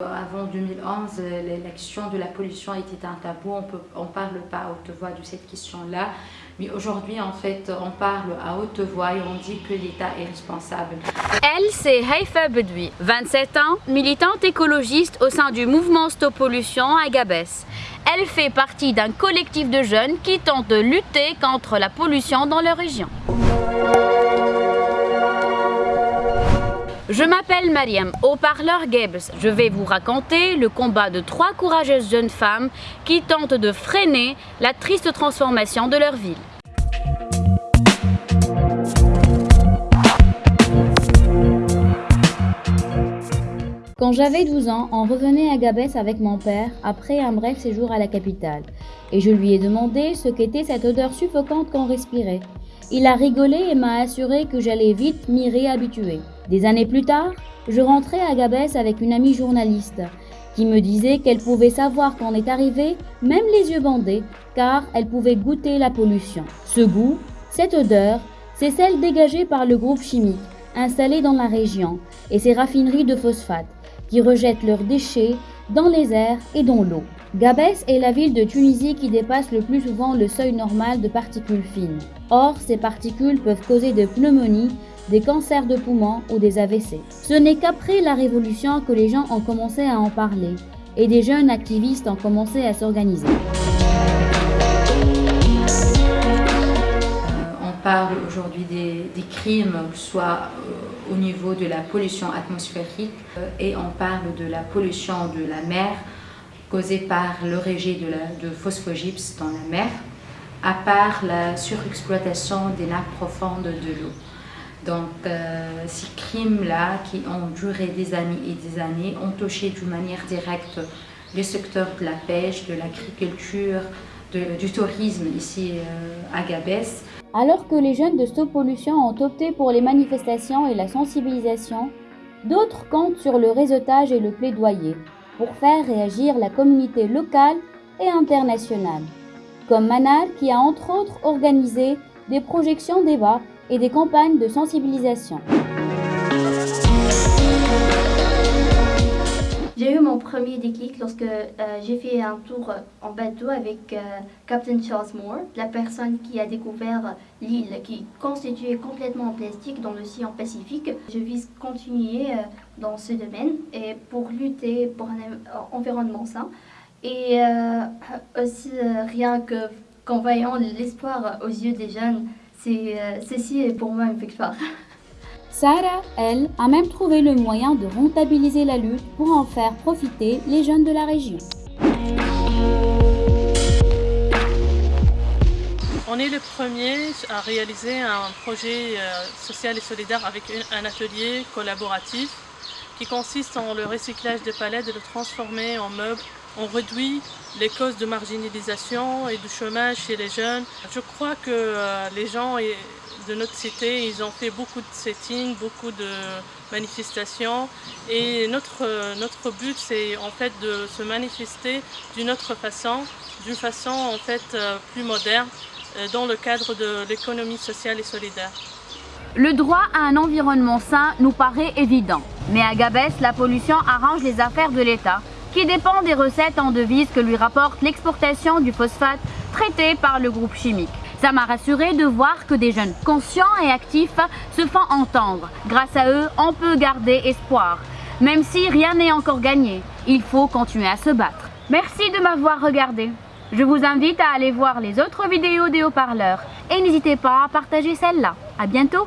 Avant 2011, l'élection de la pollution était un tabou, on ne parle pas à haute voix de cette question-là. Mais aujourd'hui, en fait, on parle à haute voix et on dit que l'État est responsable. Elle, c'est Haifa Bedoui, 27 ans, militante écologiste au sein du mouvement Stop Pollution à Gabès. Elle fait partie d'un collectif de jeunes qui tentent de lutter contre la pollution dans leur région. Je m'appelle Mariam, au parleur Gebs. Je vais vous raconter le combat de trois courageuses jeunes femmes qui tentent de freiner la triste transformation de leur ville. Quand j'avais 12 ans, on revenait à Gabès avec mon père après un bref séjour à la capitale et je lui ai demandé ce qu'était cette odeur suffocante qu'on respirait. Il a rigolé et m'a assuré que j'allais vite m'y réhabituer. Des années plus tard, je rentrais à Gabès avec une amie journaliste qui me disait qu'elle pouvait savoir qu'on est arrivé, même les yeux bandés, car elle pouvait goûter la pollution. Ce goût, cette odeur, c'est celle dégagée par le groupe chimique installé dans la région et ses raffineries de phosphate qui rejettent leurs déchets dans les airs et dans l'eau. Gabès est la ville de Tunisie qui dépasse le plus souvent le seuil normal de particules fines. Or, ces particules peuvent causer des pneumonies, des cancers de poumons ou des AVC. Ce n'est qu'après la Révolution que les gens ont commencé à en parler et des jeunes activistes ont commencé à s'organiser. On parle aujourd'hui des, crimes, soit euh, au niveau de la pollution atmosphérique euh, et on parle de la pollution de la mer causée par le rejet de, phosphogypse dans la mer, à part la surexploitation des nappes profondes de l'eau. Donc, euh, ces crimes-là, qui ont duré des années et des années, ont touché d'une manière directe les secteurs de la pêche, de l'agriculture, du tourisme ici à Gabès. Alors que les jeunes de Stop Pollution ont opté pour les manifestations et la sensibilisation, d'autres comptent sur le réseautage et le plaidoyer pour faire réagir la communauté locale et internationale. Comme Manal qui a entre autres organisé des projections débats et des campagnes de sensibilisation. J'ai eu mon premier déclic lorsque euh, j'ai fait un tour en bateau avec euh, Captain Charles Moore, la personne qui a découvert l'île qui est constituée complètement en plastique dans l'océan Pacifique. Je vise continuer euh, dans ce domaine et pour lutter pour un environnement sain. Et aussi rien que qu'en voyant l'espoir aux yeux des jeunes euh, ceci est pour moi une victoire. Sarah, elle, a même trouvé le moyen de rentabiliser la lutte pour en faire profiter les jeunes de la région. On est le premier à réaliser un projet euh, social et solidaire avec un atelier collaboratif qui consiste en le recyclage de palettes de le transformer en meubles. On réduit les causes de marginalisation et de chômage chez les jeunes. Je crois que euh, les gens de notre cité, ils ont fait beaucoup de settings, beaucoup de manifestations et notre, notre but c'est en fait de se manifester d'une autre façon, d'une façon en fait euh, plus moderne euh, dans le cadre de l'économie sociale et solidaire. Le droit à un environnement sain nous paraît évident, mais à Gabès, la pollution arrange les affaires de l'État qui dépend des recettes en devises que lui rapporte l'exportation du phosphate traité par le groupe chimique. Ça m'a rassuré de voir que des jeunes conscients et actifs se font entendre. Grâce à eux, on peut garder espoir. Même si rien n'est encore gagné, il faut continuer à se battre. Merci de m'avoir regardé. Je vous invite à aller voir les autres vidéos des haut-parleurs et n'hésitez pas à partager celle-là. À bientôt